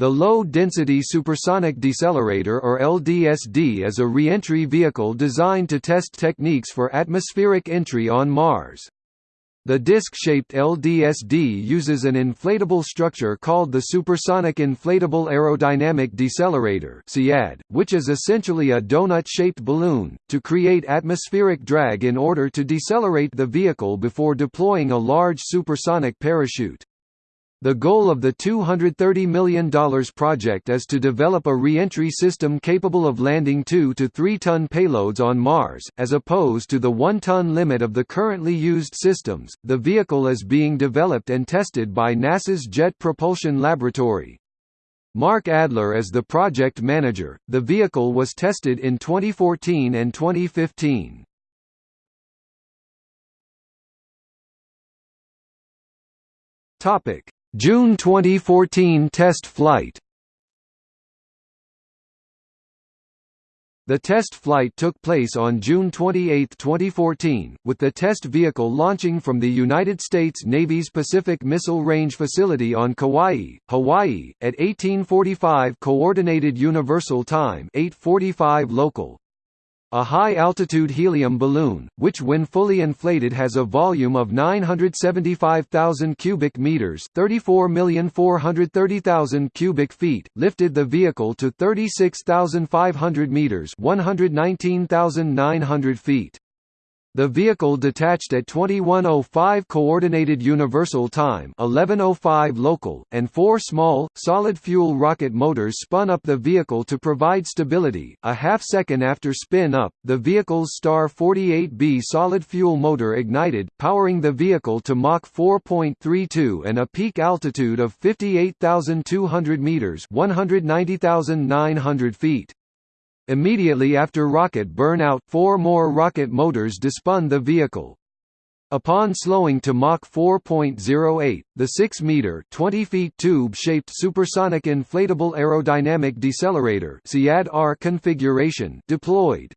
The Low-Density Supersonic Decelerator or LDSD is a re-entry vehicle designed to test techniques for atmospheric entry on Mars. The disc-shaped LDSD uses an inflatable structure called the Supersonic Inflatable Aerodynamic Decelerator which is essentially a donut-shaped balloon, to create atmospheric drag in order to decelerate the vehicle before deploying a large supersonic parachute. The goal of the $230 million project is to develop a re-entry system capable of landing 2 to 3 ton payloads on Mars, as opposed to the 1 ton limit of the currently used systems. The vehicle is being developed and tested by NASA's Jet Propulsion Laboratory. Mark Adler is the project manager. The vehicle was tested in 2014 and 2015. Topic June 2014 test flight The test flight took place on June 28, 2014, with the test vehicle launching from the United States Navy's Pacific Missile Range Facility on Kauai, Hawaii, at 1845 Coordinated Universal Time 845 local. A high-altitude helium balloon, which when fully inflated has a volume of 975,000 cubic meters, 34,430,000 cubic feet, lifted the vehicle to 36,500 meters, 119,900 feet. The vehicle detached at 2105 Coordinated Universal Time 1105 local, and four small, solid-fuel rocket motors spun up the vehicle to provide stability. A half-second after spin-up, the vehicle's Star 48B solid-fuel motor ignited, powering the vehicle to Mach 4.32 and a peak altitude of 58,200 meters 190,900 feet. Immediately after rocket burnout, four more rocket motors despun the vehicle. Upon slowing to Mach 4.08, the 6-meter (20 feet) tube-shaped supersonic inflatable aerodynamic decelerator (SIAD-R) configuration deployed.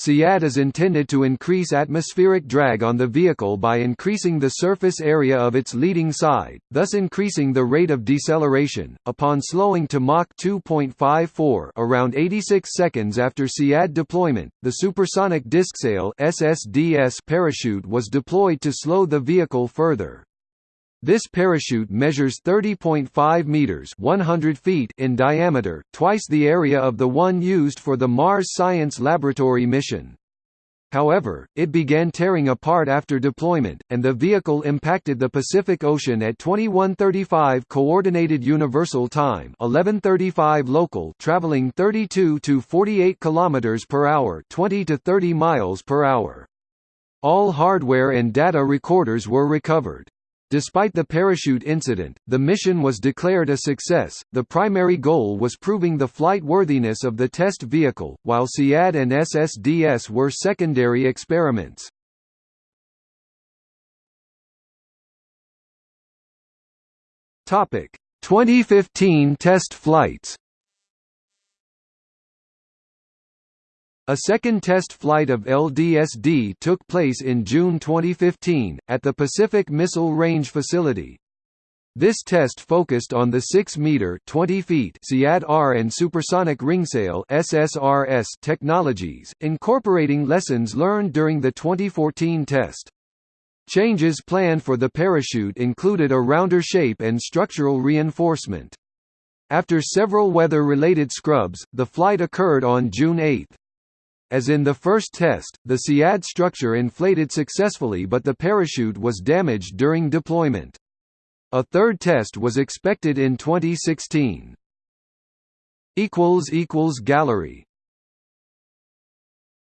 SIAD is intended to increase atmospheric drag on the vehicle by increasing the surface area of its leading side, thus increasing the rate of deceleration. Upon slowing to Mach 2.54 around 86 seconds after SIAD deployment, the supersonic discsail SSDS parachute was deployed to slow the vehicle further. This parachute measures 30.5 meters (100 feet) in diameter, twice the area of the one used for the Mars Science Laboratory mission. However, it began tearing apart after deployment, and the vehicle impacted the Pacific Ocean at 21:35 Coordinated Universal Time, 11:35 local, traveling 32 to 48 kilometers per hour, 20 to 30 miles per hour. All hardware and data recorders were recovered. Despite the parachute incident, the mission was declared a success. The primary goal was proving the flight worthiness of the test vehicle, while SIAD and SSDS were secondary experiments. Topic: 2015 test flights. A second test flight of LDSD took place in June 2015, at the Pacific Missile Range Facility. This test focused on the 6-meter (20 feet) SIAD-R and supersonic ringsail (SSRS) technologies, incorporating lessons learned during the 2014 test. Changes planned for the parachute included a rounder shape and structural reinforcement. After several weather-related scrubs, the flight occurred on June 8. As in the first test, the SIAD structure inflated successfully but the parachute was damaged during deployment. A third test was expected in 2016. Gallery